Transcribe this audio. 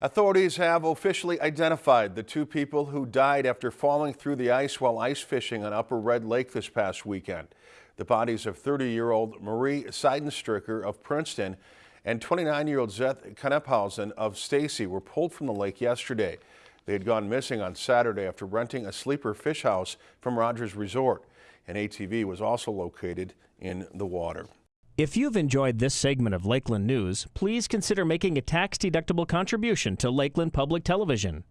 Authorities have officially identified the two people who died after falling through the ice while ice fishing on Upper Red Lake this past weekend. The bodies of 30-year-old Marie Seidenstricker of Princeton and 29-year-old Zeth Knephausen of Stacy were pulled from the lake yesterday. They had gone missing on Saturday after renting a sleeper fish house from Rogers Resort. An ATV was also located in the water. If you've enjoyed this segment of Lakeland News, please consider making a tax-deductible contribution to Lakeland Public Television.